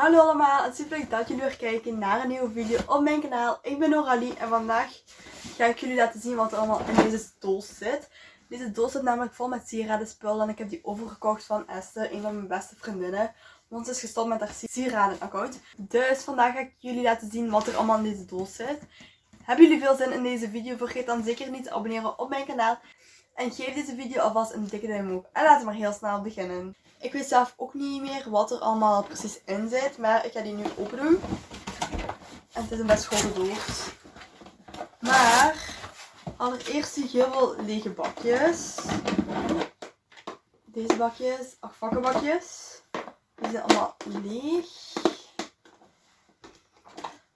Hallo allemaal, het is super leuk dat jullie weer kijken naar een nieuwe video op mijn kanaal. Ik ben Noralie en vandaag ga ik jullie laten zien wat er allemaal in deze doos zit. Deze doos zit namelijk vol met sieradenspullen en ik heb die overgekocht van Esther, een van mijn beste vriendinnen. Want ze is gestopt met haar sieradenaccount. Dus vandaag ga ik jullie laten zien wat er allemaal in deze doos zit. Hebben jullie veel zin in deze video? Vergeet dan zeker niet te abonneren op mijn kanaal. En geef deze video alvast een dikke duim omhoog. En laten we maar heel snel beginnen. Ik weet zelf ook niet meer wat er allemaal precies in zit. Maar ik ga die nu open doen. En het is een best grote doos. Maar allereerst zie ik heel veel lege bakjes. Deze bakjes, acht vakkenbakjes. Die zijn allemaal leeg.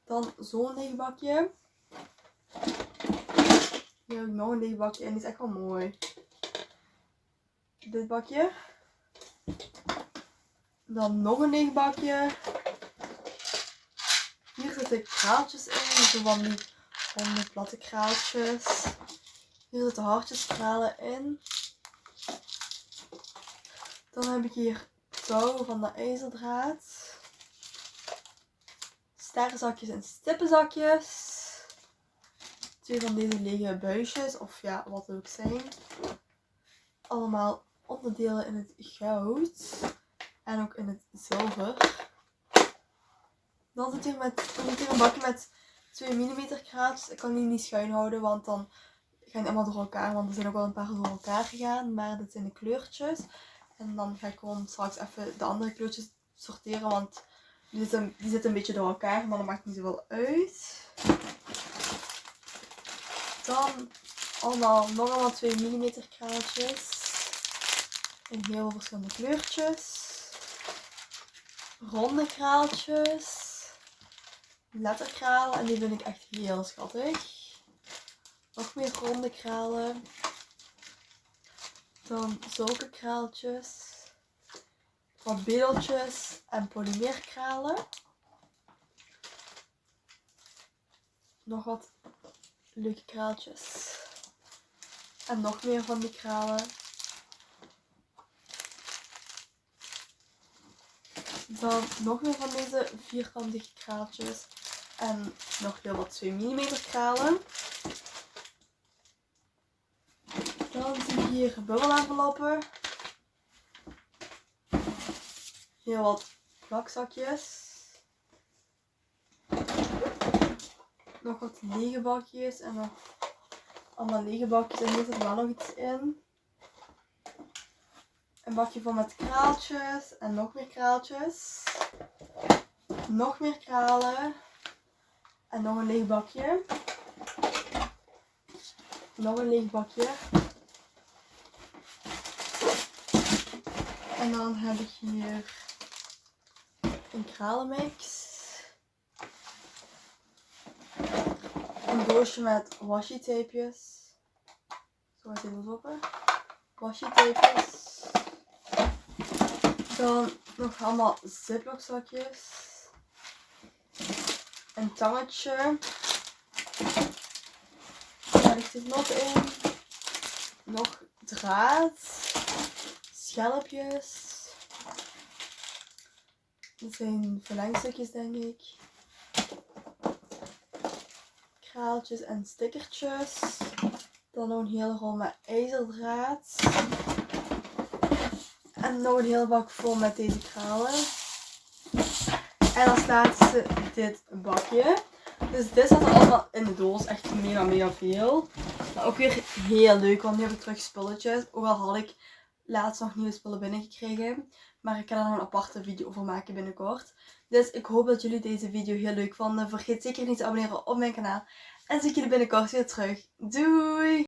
Dan zo'n leeg bakje. Hier heb ik nog een leeg bakje en die is echt wel mooi. Dit bakje. Dan nog een leeg bakje. Hier zitten kraaltjes in, zo van die ronde platte kraaltjes. Hier zitten hartjeskralen in. Dan heb ik hier touw van de ijzerdraad. Sterrenzakjes en stippenzakjes twee van deze lege buisjes, of ja, wat ook zijn. Allemaal onderdelen in het goud en ook in het zilver. Dan zit hier, met, hier een bakje met 2 mm kraatjes. Ik kan die niet schuin houden, want dan gaan die allemaal door elkaar. Want er zijn ook wel een paar door elkaar gegaan, maar dit zijn de kleurtjes. En dan ga ik gewoon straks even de andere kleurtjes sorteren, want die zitten, die zitten een beetje door elkaar, maar dat maakt niet zoveel uit. Dan allemaal, nog allemaal 2 mm kraaltjes. In heel verschillende kleurtjes. Ronde kraaltjes. Letterkralen. En die vind ik echt heel schattig. Nog meer ronde kralen. Dan zulke kraaltjes. Wat beeldjes en polymeerkralen. Nog wat leuke kraaltjes. En nog meer van die kralen. Dan nog meer van deze vierkantige kraaltjes. En nog heel wat 2 mm kralen. Dan zie je hier bubbelenveloppen. Heel wat plakzakjes. nog wat lege bakjes en nog allemaal lege bakjes. En hier zit wel nog iets in. Een bakje vol met kraaltjes en nog meer kraaltjes. Nog meer kralen. En nog een leeg bakje. Nog een leeg bakje. En dan heb ik hier een kralenmix. een doosje met washi tapejes. Zo gaat dit open. Washi tapejes. Dan nog allemaal ziplock zakjes. Een tangetje. Daar dit nog in. Nog draad. Schelpjes. Dit zijn verlengstukjes denk ik kraaltjes en stickertjes. Dan nog een hele rol met ijzerdraad. En nog een hele bak vol met deze kralen. En als laatste dit bakje. Dus dit zat allemaal in de doos. Echt mega mega veel. Maar ook weer heel leuk, want nu heb ik terug spulletjes. Ook al had ik laatst nog nieuwe spullen binnengekregen. Maar ik ga er nog een aparte video over maken binnenkort. Dus ik hoop dat jullie deze video heel leuk vonden. Vergeet zeker niet te abonneren op mijn kanaal. En zie ik jullie binnenkort weer terug. Doei!